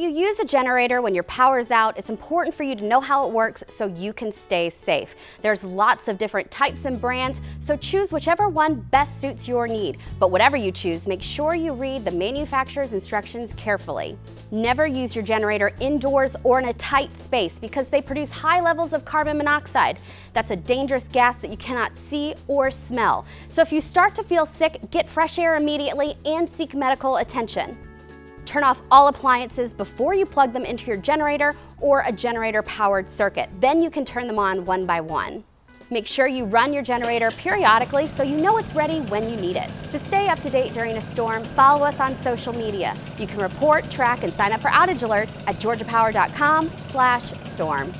you use a generator when your power's out, it's important for you to know how it works so you can stay safe. There's lots of different types and brands, so choose whichever one best suits your need. But whatever you choose, make sure you read the manufacturer's instructions carefully. Never use your generator indoors or in a tight space because they produce high levels of carbon monoxide. That's a dangerous gas that you cannot see or smell. So if you start to feel sick, get fresh air immediately and seek medical attention. Turn off all appliances before you plug them into your generator or a generator-powered circuit. Then you can turn them on one by one. Make sure you run your generator periodically so you know it's ready when you need it. To stay up to date during a storm, follow us on social media. You can report, track, and sign up for outage alerts at georgiapower.com/storm.